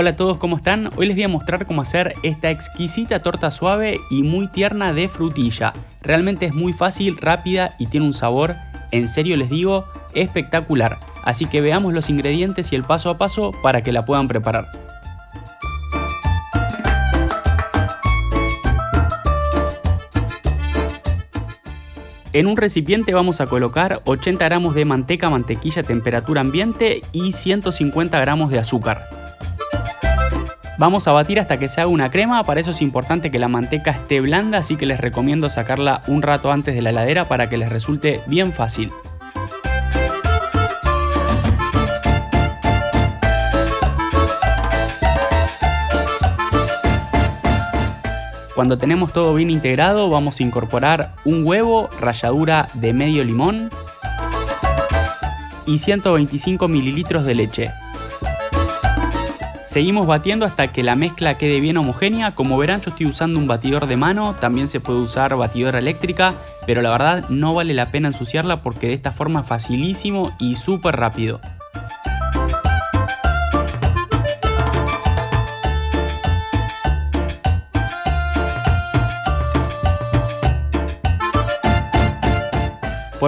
Hola a todos, ¿cómo están? Hoy les voy a mostrar cómo hacer esta exquisita torta suave y muy tierna de frutilla. Realmente es muy fácil, rápida y tiene un sabor, en serio les digo, espectacular. Así que veamos los ingredientes y el paso a paso para que la puedan preparar. En un recipiente vamos a colocar 80 gramos de manteca mantequilla a temperatura ambiente y 150 gramos de azúcar. Vamos a batir hasta que se haga una crema, para eso es importante que la manteca esté blanda, así que les recomiendo sacarla un rato antes de la heladera para que les resulte bien fácil. Cuando tenemos todo bien integrado vamos a incorporar un huevo, ralladura de medio limón y 125 mililitros de leche. Seguimos batiendo hasta que la mezcla quede bien homogénea, como verán yo estoy usando un batidor de mano, también se puede usar batidora eléctrica, pero la verdad no vale la pena ensuciarla porque de esta forma es facilísimo y súper rápido.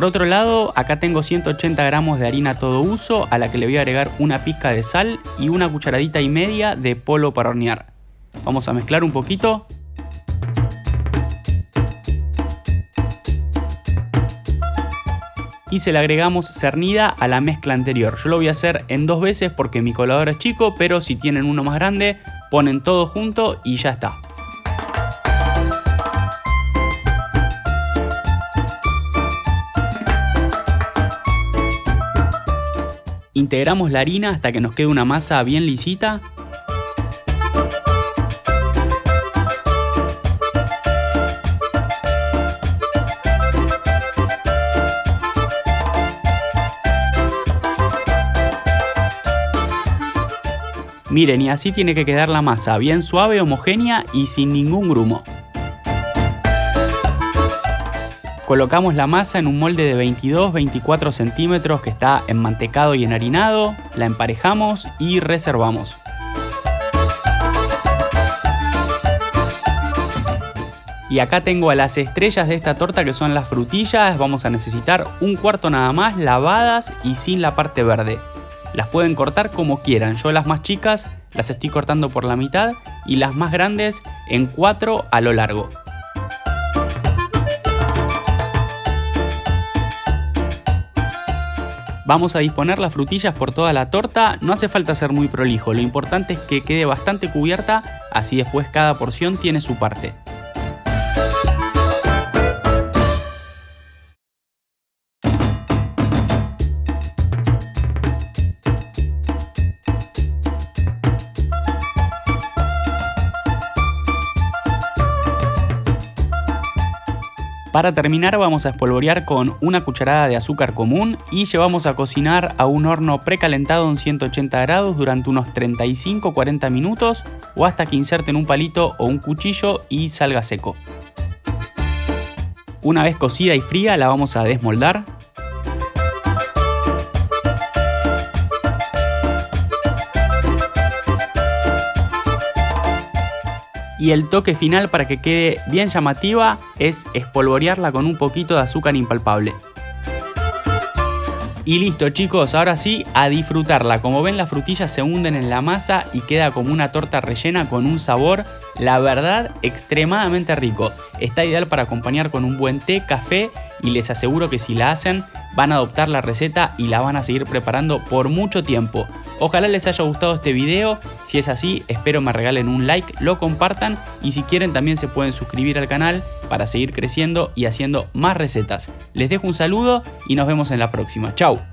Por otro lado, acá tengo 180 gramos de harina todo uso, a la que le voy a agregar una pizca de sal y una cucharadita y media de polvo para hornear. Vamos a mezclar un poquito. Y se le agregamos cernida a la mezcla anterior. Yo lo voy a hacer en dos veces porque mi colador es chico, pero si tienen uno más grande, ponen todo junto y ya está. Integramos la harina hasta que nos quede una masa bien lisita. Miren, y así tiene que quedar la masa, bien suave, homogénea y sin ningún grumo. Colocamos la masa en un molde de 22-24 centímetros que está enmantecado y enharinado, la emparejamos y reservamos. Y acá tengo a las estrellas de esta torta que son las frutillas, vamos a necesitar un cuarto nada más lavadas y sin la parte verde. Las pueden cortar como quieran, yo las más chicas las estoy cortando por la mitad y las más grandes en cuatro a lo largo. Vamos a disponer las frutillas por toda la torta, no hace falta ser muy prolijo, lo importante es que quede bastante cubierta, así después cada porción tiene su parte. Para terminar vamos a espolvorear con una cucharada de azúcar común y llevamos a cocinar a un horno precalentado en 180 grados durante unos 35-40 minutos o hasta que inserten un palito o un cuchillo y salga seco. Una vez cocida y fría la vamos a desmoldar y el toque final para que quede bien llamativa es espolvorearla con un poquito de azúcar impalpable. Y listo chicos, ahora sí, a disfrutarla. Como ven las frutillas se hunden en la masa y queda como una torta rellena con un sabor, la verdad, extremadamente rico. Está ideal para acompañar con un buen té, café y les aseguro que si la hacen van a adoptar la receta y la van a seguir preparando por mucho tiempo. Ojalá les haya gustado este video, si es así espero me regalen un like, lo compartan y si quieren también se pueden suscribir al canal para seguir creciendo y haciendo más recetas. Les dejo un saludo y nos vemos en la próxima. Chao.